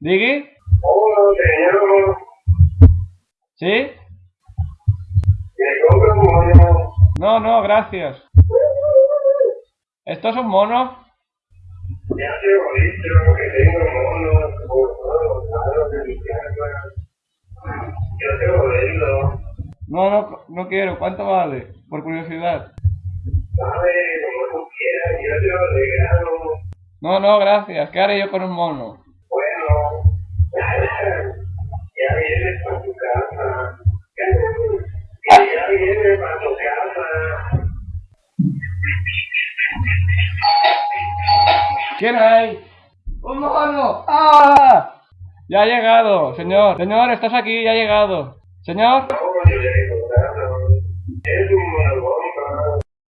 ¿Digui? Hola, señor. ¿Sí? No, no, gracias. ¿Estos son monos? Ya te he visto que tengo monos por todos lados lo. No, no, no quiero. ¿Cuánto vale? Por curiosidad. Vale, como tú quieras, yo te lo regalo. No, no, gracias. ¿Qué haré yo con un mono? Tu casa. ¿Quién hay? ¡Un mono! ¡Ah! Ya ha llegado, señor. Señor, estás aquí, ya ha llegado. Señor. No, yo le he contado. Es un mono